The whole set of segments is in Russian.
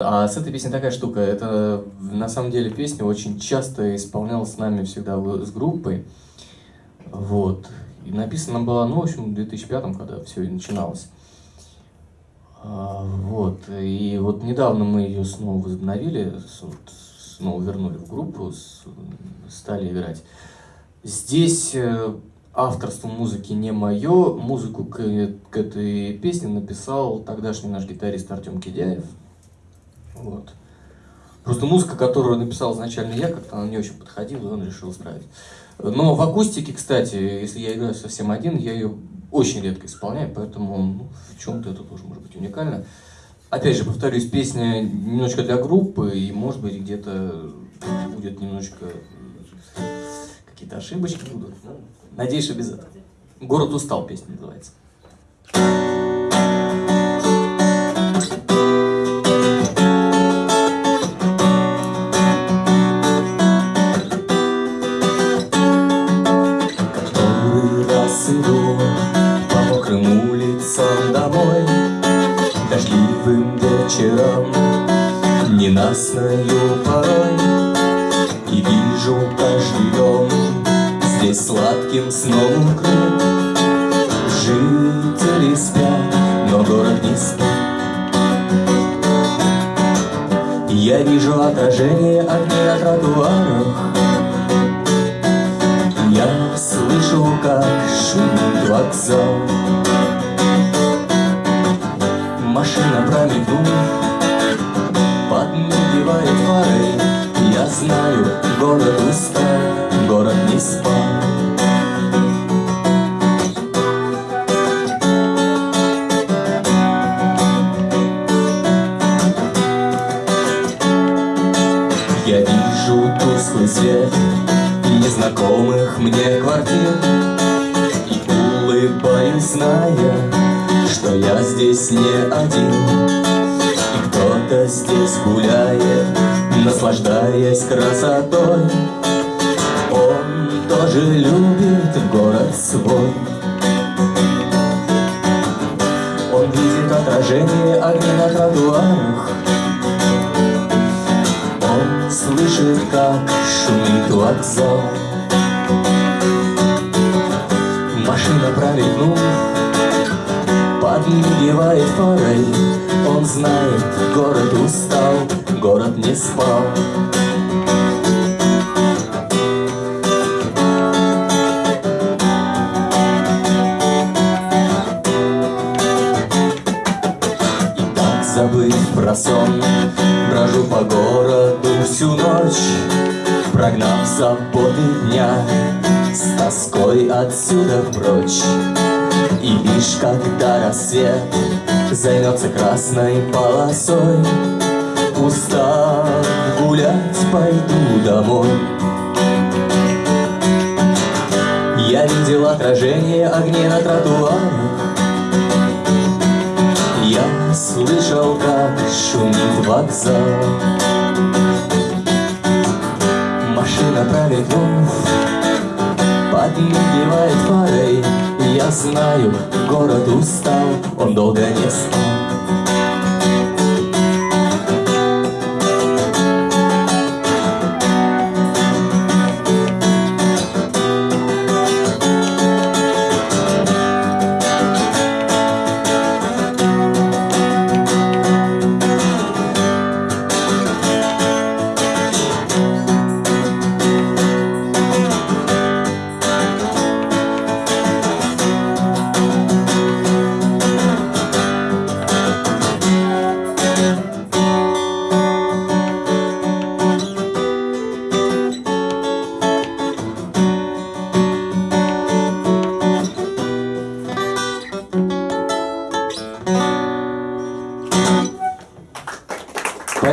А с этой песней такая штука, это на самом деле песня очень часто исполнялась с нами всегда с группой, вот, и написана была, ну, в общем, в 2005 когда все начиналось. А, вот, и вот недавно мы ее снова возобновили, снова вернули в группу, стали играть. Здесь э, авторство музыки не мое, музыку к, к этой песне написал тогдашний наш гитарист Артем Кидяев. Вот. Просто музыка, которую написал изначально я, как-то она не очень подходила, и он решил исправить. Но в акустике, кстати, если я играю совсем один, я ее очень редко исполняю, поэтому ну, в чем-то это тоже может быть уникально. Опять же, повторюсь, песня немножко для группы, и может быть где-то будет немножко какие-то ошибочки будут. Надеюсь, что без этого. «Город устал» песня называется. Вечером, Ненастною порой, И вижу каждый дом Здесь сладким сном укрыт. Жители спят, но город не спит. Я вижу отражение огней на тротуарах, Я слышу, как шумит вокзал. Машина промигнув Подмигивает фары. Я знаю, город устал, город не спал. Я вижу тусклый свет Незнакомых мне квартир. И улыбаюсь, зная я здесь не один. И кто-то здесь гуляет, наслаждаясь красотой. Он тоже любит город свой. Он видит отражение огней на тротуарах. Он слышит, как шумит вокзал. Машина пролетнув подмигивает фарой Он знает, город устал, город не спал. И так забыв про сон Брожу по городу всю ночь Прогнав заботы дня С тоской отсюда прочь лишь когда рассвет займется красной полосой. Устав гулять, пойду домой. Я видел отражение огней на тротуарах Я слышал, как шумит вокзал. Машина пролетнув, подмигивает фарой я знаю, город устал, он долго не спал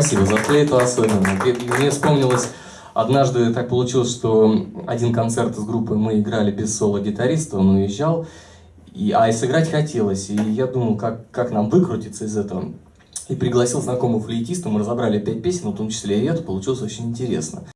Спасибо за флейту особенно. Мне вспомнилось, однажды так получилось, что один концерт из группы мы играли без соло-гитариста, он уезжал, и, а и сыграть хотелось, и я думал, как, как нам выкрутиться из этого. И пригласил знакомого флейтиста, мы разобрали пять песен, в том числе и эту, получилось очень интересно.